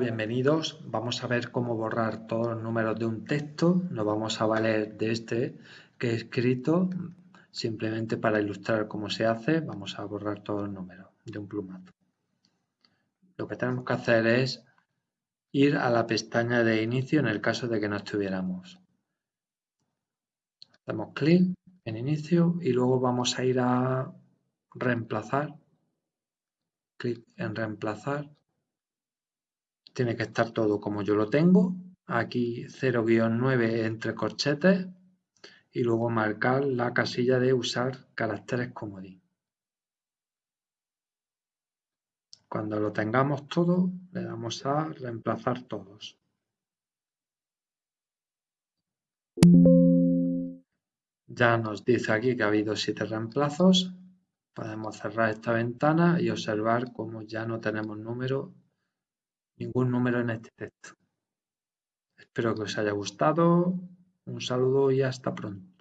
Bienvenidos, vamos a ver cómo borrar todos los números de un texto. Nos vamos a valer de este que he escrito simplemente para ilustrar cómo se hace. Vamos a borrar todos los números de un plumazo. Lo que tenemos que hacer es ir a la pestaña de inicio en el caso de que no estuviéramos. Hacemos clic en inicio y luego vamos a ir a reemplazar. Clic en reemplazar tiene que estar todo como yo lo tengo. Aquí 0-9 entre corchetes y luego marcar la casilla de usar caracteres comodín. Cuando lo tengamos todo, le damos a reemplazar todos. Ya nos dice aquí que ha habido siete reemplazos. Podemos cerrar esta ventana y observar cómo ya no tenemos número ningún número en este texto. Espero que os haya gustado. Un saludo y hasta pronto.